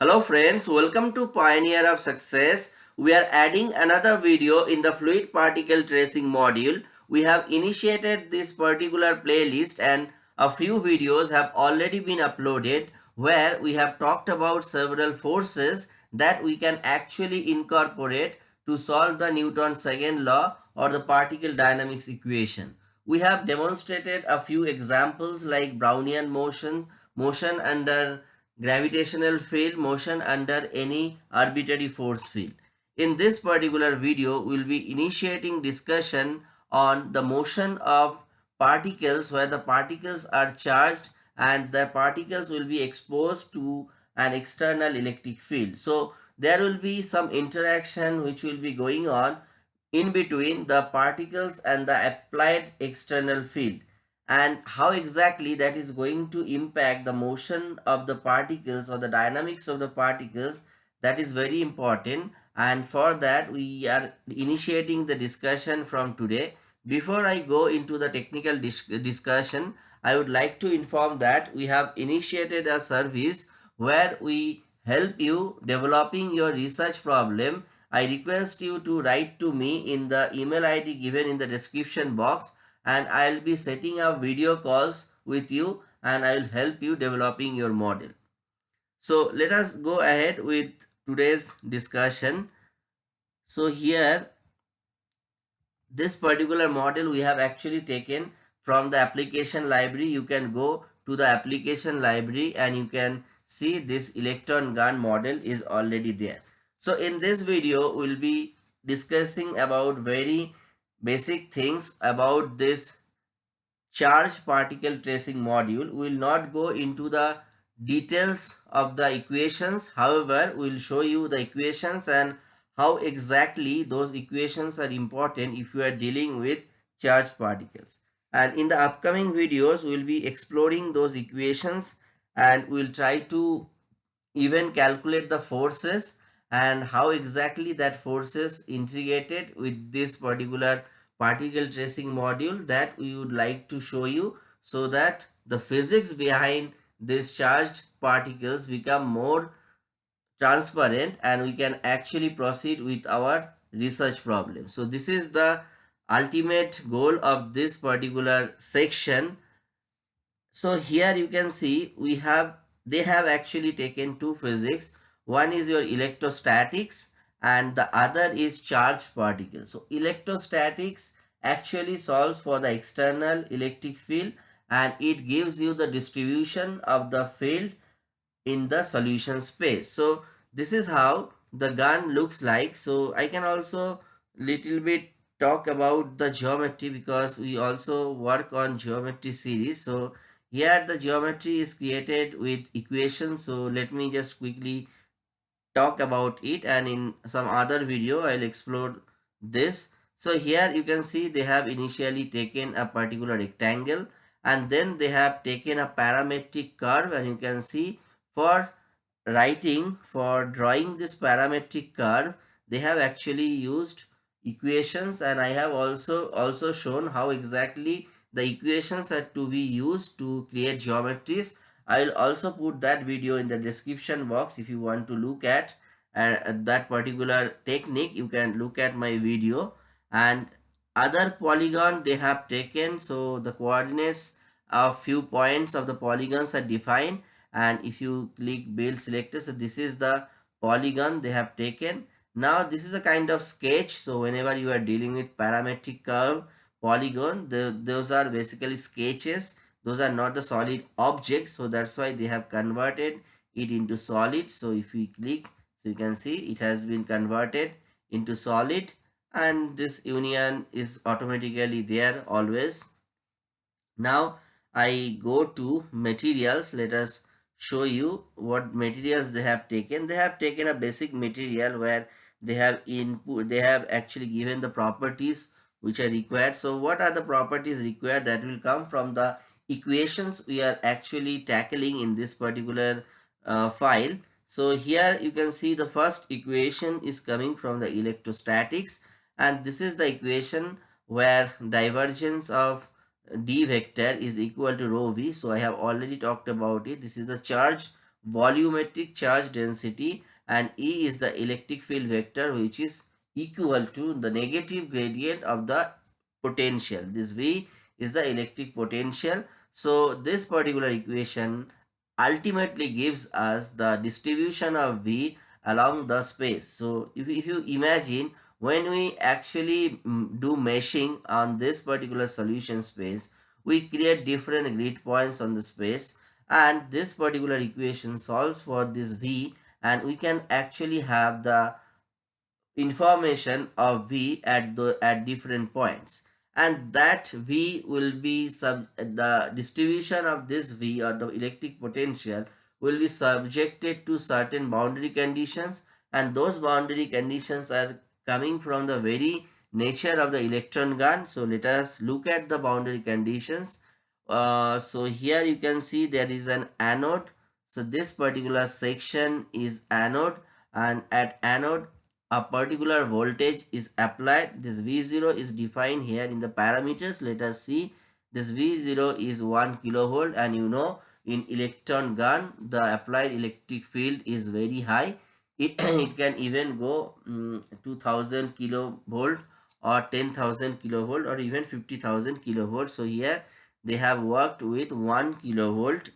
Hello friends, welcome to Pioneer of Success. We are adding another video in the fluid particle tracing module. We have initiated this particular playlist and a few videos have already been uploaded where we have talked about several forces that we can actually incorporate to solve the Newton's second law or the particle dynamics equation. We have demonstrated a few examples like Brownian motion, motion under gravitational field motion under any arbitrary force field. In this particular video, we will be initiating discussion on the motion of particles where the particles are charged and the particles will be exposed to an external electric field. So there will be some interaction which will be going on in between the particles and the applied external field and how exactly that is going to impact the motion of the particles or the dynamics of the particles that is very important. And for that we are initiating the discussion from today. Before i go into the technical dis discussion i would like to inform that we have initiated a service where we help you developing your research problem. I request you to write to me in the email id given in the description box and I'll be setting up video calls with you and I'll help you developing your model. So let us go ahead with today's discussion. So here this particular model we have actually taken from the application library. You can go to the application library and you can see this electron gun model is already there. So in this video we'll be discussing about very basic things about this charge particle tracing module. We will not go into the details of the equations. However, we will show you the equations and how exactly those equations are important if you are dealing with charged particles. And in the upcoming videos, we will be exploring those equations and we will try to even calculate the forces and how exactly that forces integrated with this particular particle tracing module that we would like to show you so that the physics behind these charged particles become more transparent and we can actually proceed with our research problem. So this is the ultimate goal of this particular section. So here you can see we have they have actually taken two physics one is your electrostatics and the other is charged particles. So electrostatics actually solves for the external electric field and it gives you the distribution of the field in the solution space. So this is how the gun looks like. So I can also little bit talk about the geometry because we also work on geometry series. So here the geometry is created with equations. So let me just quickly talk about it and in some other video I'll explore this. So here you can see they have initially taken a particular rectangle and then they have taken a parametric curve and you can see for writing for drawing this parametric curve they have actually used equations and I have also also shown how exactly the equations are to be used to create geometries I'll also put that video in the description box if you want to look at uh, that particular technique. You can look at my video. And other polygon they have taken so the coordinates a few points of the polygons are defined. And if you click build selector so this is the polygon they have taken. Now this is a kind of sketch. So whenever you are dealing with parametric curve polygon the, those are basically sketches those are not the solid objects so that's why they have converted it into solid. So if we click so you can see it has been converted into solid and this union is automatically there always. Now i go to materials. Let us show you what materials they have taken. They have taken a basic material where they have input they have actually given the properties which are required. So what are the properties required that will come from the equations we are actually tackling in this particular uh, file. So here you can see the first equation is coming from the electrostatics and this is the equation where divergence of d vector is equal to rho v. So I have already talked about it. This is the charge volumetric charge density and E is the electric field vector which is equal to the negative gradient of the potential. This V is the electric potential. So this particular equation ultimately gives us the distribution of V along the space. So if, if you imagine when we actually mm, do meshing on this particular solution space, we create different grid points on the space. And this particular equation solves for this V. And we can actually have the information of V at the at different points and that V will be sub the distribution of this V or the electric potential will be subjected to certain boundary conditions and those boundary conditions are coming from the very nature of the electron gun. So let us look at the boundary conditions. Uh, so here you can see there is an anode. So this particular section is anode and at anode a particular voltage is applied. This v0 is defined here in the parameters. Let us see. This v0 is 1 kilovolt and you know in electron gun the applied electric field is very high. It, it can even go um, 2000 kilovolt or 10000 kilovolt or even 50000 kilovolt. So here they have worked with 1 kilovolt.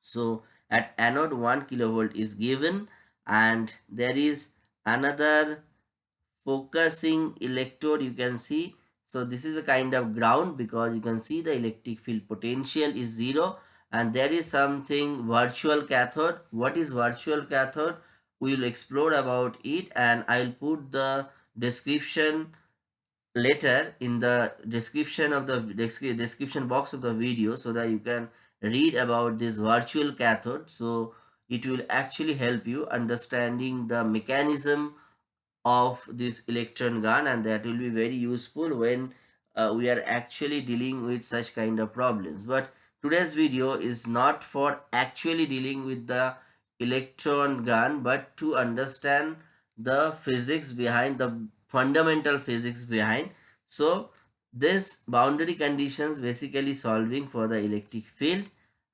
So at anode 1 kilovolt is given and there is another focusing electrode you can see. So this is a kind of ground because you can see the electric field potential is zero. And there is something virtual cathode. What is virtual cathode? We will explore about it and i'll put the description later in the description of the description box of the video so that you can read about this virtual cathode. So it will actually help you understanding the mechanism of this electron gun and that will be very useful when uh, we are actually dealing with such kind of problems. But today's video is not for actually dealing with the electron gun but to understand the physics behind the fundamental physics behind. So this boundary conditions basically solving for the electric field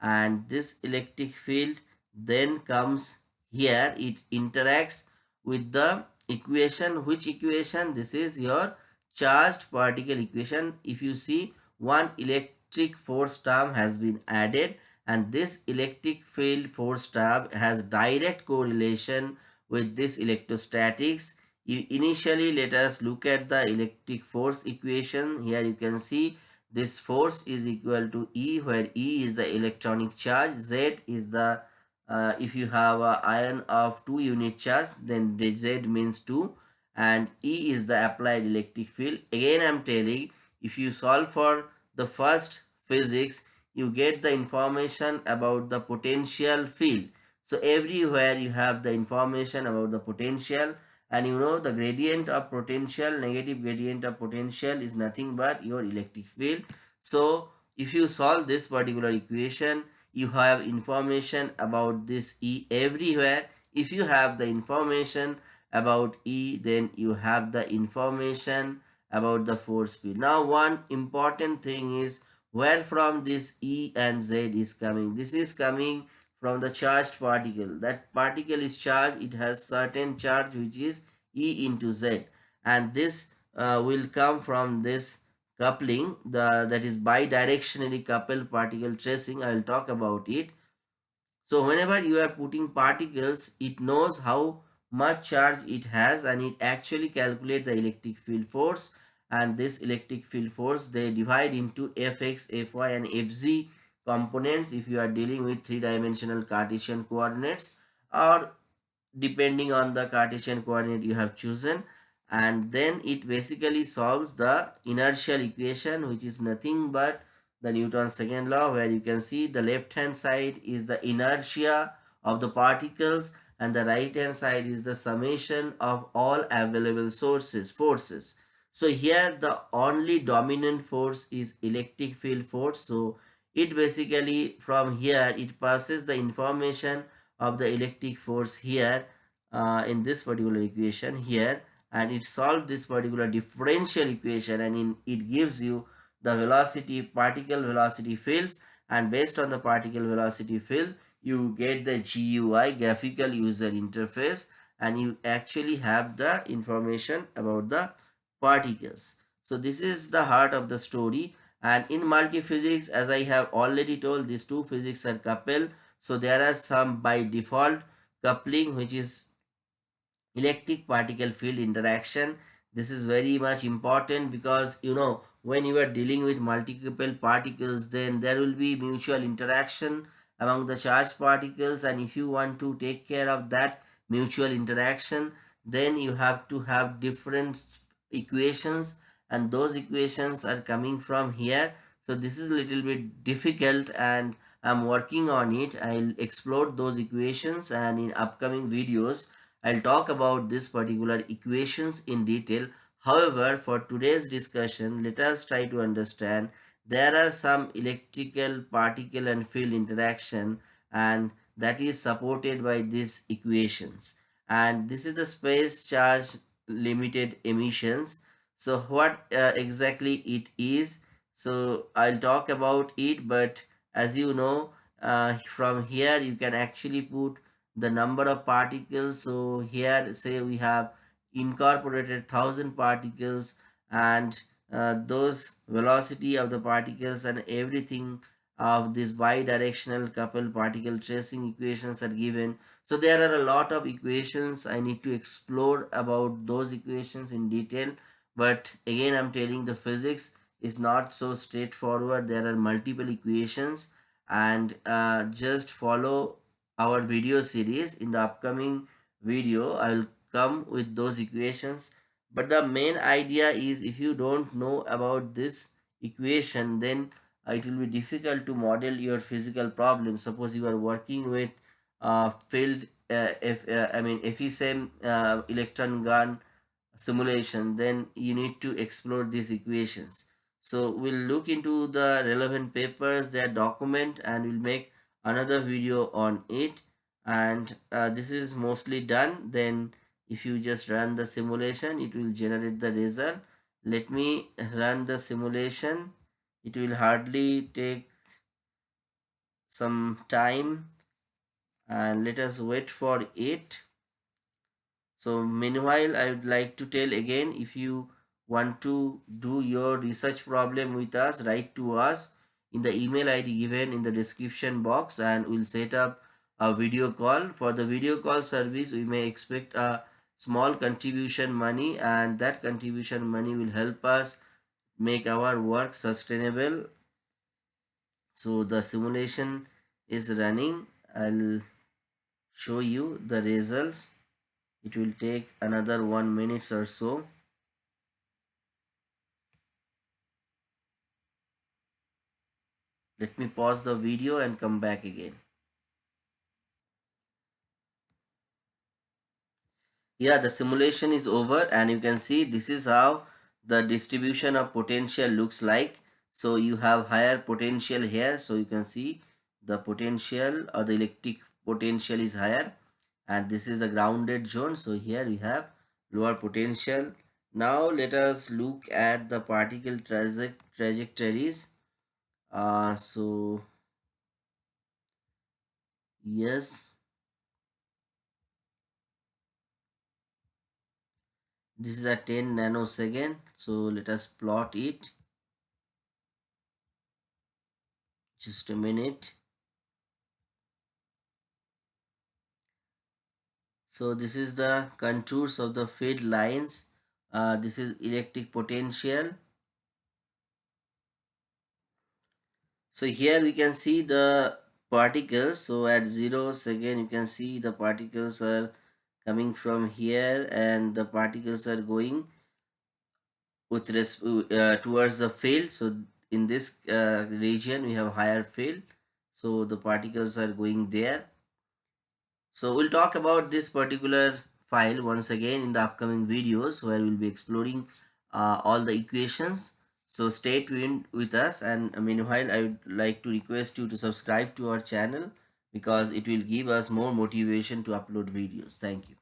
and this electric field then comes here it interacts with the equation. Which equation? This is your charged particle equation. If you see one electric force term has been added and this electric field force term has direct correlation with this electrostatics. Initially let us look at the electric force equation. Here you can see this force is equal to e where e is the electronic charge z is the uh, if you have a ion of 2 unit charge then z means 2 and e is the applied electric field. Again i'm telling if you solve for the first physics you get the information about the potential field. So everywhere you have the information about the potential and you know the gradient of potential negative gradient of potential is nothing but your electric field. So if you solve this particular equation you have information about this E everywhere. If you have the information about E, then you have the information about the force field. Now, one important thing is where from this E and Z is coming. This is coming from the charged particle. That particle is charged. It has certain charge which is E into Z. And this uh, will come from this coupling the that is bidirectionally coupled particle tracing i will talk about it. So whenever you are putting particles it knows how much charge it has and it actually calculate the electric field force. And this electric field force they divide into fx fy and fz components if you are dealing with three-dimensional cartesian coordinates or depending on the cartesian coordinate you have chosen and then it basically solves the inertial equation which is nothing but the Newton's second law where you can see the left hand side is the inertia of the particles and the right hand side is the summation of all available sources forces. So here the only dominant force is electric field force. So it basically from here it passes the information of the electric force here uh, in this particular equation here and it solves this particular differential equation and in, it gives you the velocity particle velocity fields and based on the particle velocity field you get the GUI graphical user interface and you actually have the information about the particles. So this is the heart of the story and in multiphysics as I have already told these two physics are coupled. So there are some by default coupling which is electric particle field interaction. This is very much important because you know when you are dealing with multiple particles then there will be mutual interaction among the charged particles. And if you want to take care of that mutual interaction then you have to have different equations. And those equations are coming from here. So this is a little bit difficult and i'm working on it. I'll explore those equations and in upcoming videos i'll talk about this particular equations in detail. However for today's discussion let us try to understand there are some electrical particle and field interaction and that is supported by these equations. And this is the space charge limited emissions. So what uh, exactly it is? So i'll talk about it but as you know uh, from here you can actually put the number of particles. So here say we have incorporated thousand particles and uh, those velocity of the particles and everything of this bidirectional coupled particle tracing equations are given. So there are a lot of equations. I need to explore about those equations in detail. But again i'm telling the physics is not so straightforward. There are multiple equations. And uh, just follow our video series. In the upcoming video i will come with those equations. But the main idea is if you don't know about this equation then it will be difficult to model your physical problem. Suppose you are working with uh, field uh, if uh, i mean efficient uh, electron gun simulation then you need to explore these equations. So we'll look into the relevant papers their document and we'll make another video on it. And uh, this is mostly done. Then if you just run the simulation it will generate the result. Let me run the simulation. It will hardly take some time. And let us wait for it. So meanwhile i would like to tell again if you want to do your research problem with us write to us in the email id given in the description box and we'll set up a video call. For the video call service we may expect a small contribution money and that contribution money will help us make our work sustainable. So the simulation is running. I'll show you the results. It will take another one minutes or so let me pause the video and come back again. Yeah the simulation is over and you can see this is how the distribution of potential looks like. So you have higher potential here. So you can see the potential or the electric potential is higher and this is the grounded zone. So here we have lower potential. Now let us look at the particle traje trajectories uh, so yes. This is a 10 nanosecond so let us plot it. Just a minute. So this is the contours of the field lines. Uh, this is electric potential so here we can see the particles. So at zero second you can see the particles are coming from here and the particles are going with uh, towards the field. So in this uh, region we have higher field. So the particles are going there. So we'll talk about this particular file once again in the upcoming videos where we'll be exploring uh, all the equations so stay tuned with us and uh, meanwhile i would like to request you to subscribe to our channel because it will give us more motivation to upload videos. Thank you.